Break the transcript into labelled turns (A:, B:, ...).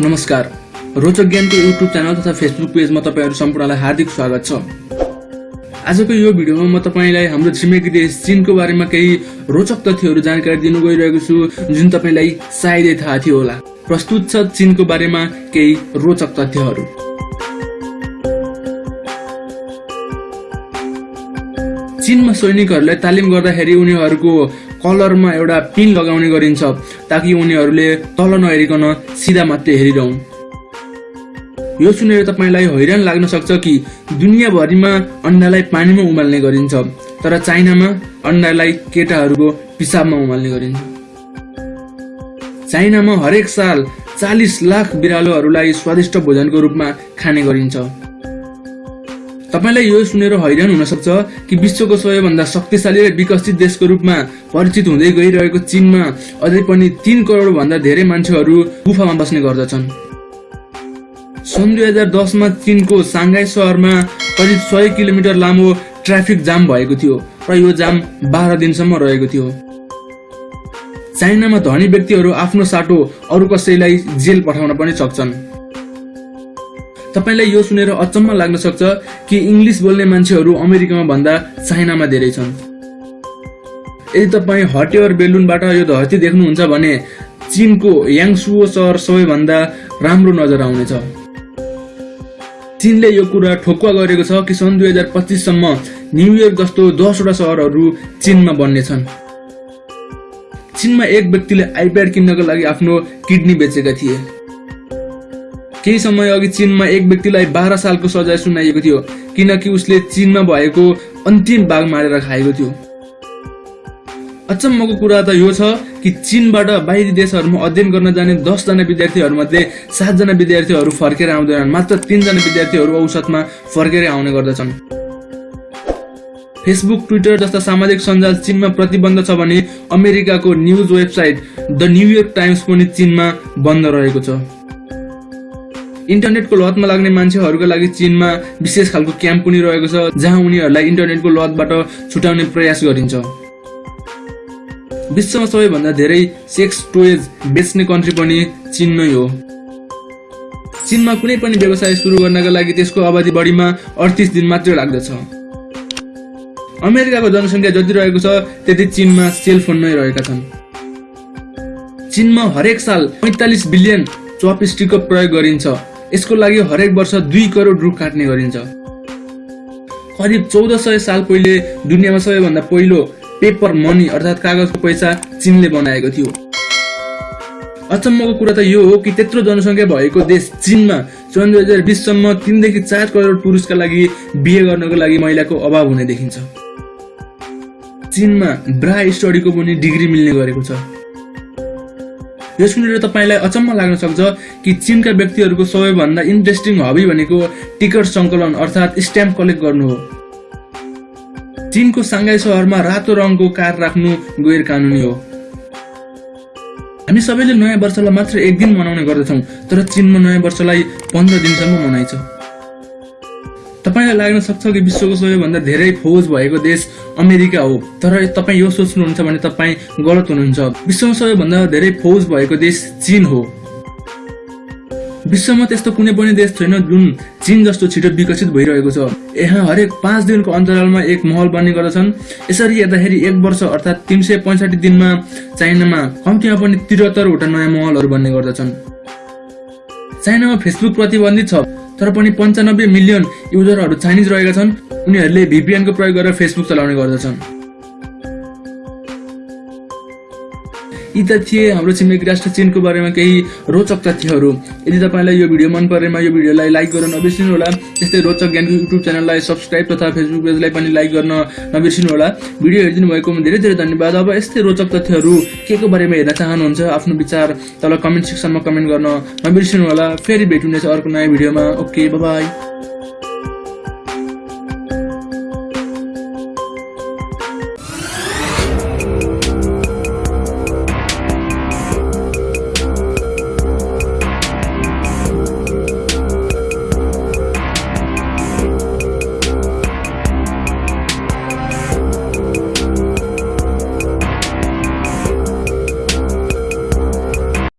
A: नमस्कार। रोचक ज्ञानको युट्युब च्यानल तथा फेसबुक पेजमा तपाईँहरू सम्पूर्णलाई हार्दिक स्वागत छ। आजको यो भिडियोमा म तपाईँलाई हाम्रो छिमेकी देश चिनको बारेमा केही रोचक तथ्यहरू जानकारी दिनु गइरहेको छु जुन तपाईँलाई सायदै थाहा थियो होला। प्रस्तुत छ चिनको बारेमा केही रोचक तथ्यहरू। चीनमा सैनिकहरूलाई तालिम गर्दाखेरि उनीहरूको कलरमा एउटा पिन लगाउने गरिन्छ ताकि उनीहरूले तल नहेरिकन सिधा मात्रै हेरिरहन्। यो सुनेर तपाईँलाई हैरान लाग्न सक्छ कि दुनियाँभरिमा अन्डालाई पानीमा उमाल्ने गरिन्छ तर चाइनामा अन्डालाई केटाहरूको पिसाबमा उमाल्ने गरिन्छ। चाइनामा हरेक साल चालिस लाख बिरालोहरूलाई स्वादिष्ट भोजनको रूपमा खाने गरिन्छ। तपाईँलाई यो सुनेर हैरान हुन सक्छ कि विश्वको सबैभन्दा शक्तिशाली र विकसित देशको रूपमा परिचित हुँदै गइरहेको चीनमा अझै पनि तीन करोड भन्दा धेरै मान्छेहरू गुफामा बस्ने गर्दछन्। सन् दुई हजार दसमा चीनको साङ्घाई सहरमा करिब सय किलोमिटर लामो ट्राफिक जाम भएको थियो र यो जाम बाह्र दिनसम्म रहेको थियो। चाइनामा धनी व्यक्तिहरू आफ्नो साटो अरू कसैलाई जेल पठाउन पनि सक्छन्। तपाईँलाई यो सुनेर अचम्म लाग्न सक्छ कि इङ्ग्लिस बोल्ने मान्छेहरू अमेरिकामा भन्दा चाइनामा धेरै छन्। यदि तपाईँ हटेवर बेलुनबाट यो धरती देख्नुहुन्छ भने चिनको याङसुओ सहर सबैभन्दा राम्रो नजर आउनेछ। चीनले यो कुरा ठोकुवा गरेको छ कि सन् दुई हजार पच्चिससम्म न्युयोर्क जस्तो दसवटा सहरहरू चीनमा बन्नेछन्। चीनमा एक व्यक्तिले आइप्याड किन्नको लागि आफ्नो किडनी बेचेका थिए। केही समय अघि चीनमा एक व्यक्तिलाई बाह्र सालको सजाय सुनाइएको थियो किनकि उसले चीनमा भएको अन्तिम बाघ मारेर खाएको थियो। अचम्मको कुरा त यो छ कि चीनबाट बाहिरी देशहरूमा अध्ययन गर्न जाने दसजना विद्यार्थीहरूमध्ये सातजना विद्यार्थीहरू फर्केर आउँदैनन् मात्र तिनजना विद्यार्थीहरू औसतमा फर्केर आउने गर्दछन्। फेसबुक ट्विटर जस्ता सामाजिक सञ्जाल चीनमा प्रतिबन्ध छ भने अमेरिकाको news website the New York Times पनि चीनमा बन्द रहेको छ। इन्टरनेटको लतमा लाग्ने मान्छेहरूका लागि चीनमा विशेष खालको क्याम्प पनि रहेको छ जहाँ उनीहरूलाई इन्टरनेटको लतबाट छुटाउने प्रयास गरिन्छ। विश्वमा सबैभन्दा धेरै सेक्स टोयज बेच्ने कन्ट्री पनि चीन नै हो। चीनमा कुनै पनि व्यवसाय सुरु गर्नका लागि त्यसको अवधि बढीमा अडतिस दिन मात्रै लाग्दछ। अमेरिकाको जनसङ्ख्या जति रहेको छ त्यति चीनमा सेलफोन नै रहेका छन्। चीनमा हरेक साल पैँतालिस बिलियन चपस्टिकको प्रयोग गरिन्छ। यसको लागि हरेक वर्ष दुई करोड रुख काट्ने गरिन्छ। करिब चौध सय साल पहिले दुनियाँमा सबैभन्दा पहिलो पेपर मनी अर्थात् कागजको पैसा चीनले बनाएको थियो। अचम्मको कुरा त यो हो कि त्यत्रो जनसङ्ख्या भएको देश चीनमा सन् दुई हजार बिससम्म तिनदेखि चार करोड पुरुषका लागि बिहे गर्नको लागि महिलाको अभाव हुने देखिन्छ। चीनमा ब्रा स्टडीको पनि डिग्री मिल्ने गरेको छ। यो सुनेर तपाईँलाई अचम्म लाग्न सक्छ कि चीनका व्यक्तिहरूको सबैभन्दा इन्ट्रेस्टिङ हबी भनेको टिकट सङ्कलन अर्थात् स्ट्याम्प कलेक्ट गर्नु हो। चीनको साङ्घाई सहरमा रातो रङको कार राख्नु गैर कानुनी हो। हामी सबैले नयाँ वर्षलाई मात्र एक दिन मनाउने गर्दछौँ तर चीनमा नयाँ वर्षलाई पन्ध्र दिनसम्म मनाइन्छ। तपाईँलाई लाग्न सक्छ कि विश्वको सबैभन्दा धेरै फौज भएको देश अमेरिका हो। तर तपाईँ यो सोच्नुहुन्छ भने तपाईँ गलत हुनुहुन्छ। विश्वमा सबैभन्दा धेरै फौज भएको देश चीन हो। विश्वमा त्यस्तो कुनै पनि देश छैन जुन चीन जस्तो छिटो विकसित भइरहेको छ। यहाँ हरेक पाँच दिनको अन्तरालमा एक महल बन्ने गर्दछन्। यसरी हेर्दाखेरि एक वर्ष अर्थात् तिन सय पैँसठी दिनमा चाइनामा कम्तीमा पनि त्रिहत्तरवटा नयाँ महलहरू बन्ने गर्दछन्। चाइनामा फेसबुक प्रतिबन्धित छ। तर पनि पन्चानब्बे मिलियन युजरहरू चाइनिज रहेका छन्। उनीहरूले भिपिएनको प्रयोग गरेर फेसबुक चलाउने गर्दछन्। यी त थिए हाम्रो छिमेकी राष्ट्र चिनको बारेमा केही रोचक तथ्यहरू। यदि तपाईँलाई यो भिडियो मन परेमा यो भिडियोलाई लाइक गर्न नबिर्सिनु होला त्यस्तै रोचक ज्ञानको युट्युब च्यानललाई सब्सक्राइब तथा फेसबुक पेजलाई पनि लाइक गर्न नबिर्सिनु होला भिडियो हेरिदिनु भएकोमा धेरै धेरै धन्यवाद। अब यस्तै रोचक तथ्यहरू के को बारेमा हेर्न चाहनुहुन्छ आफ्नो विचार तल कमेन्ट सेक्सनमा कमेन्ट गर्न नबिर्सिनु होला फेरि भेट्नुहुनेछ अर्को नयाँ भिडियोमा। Okay by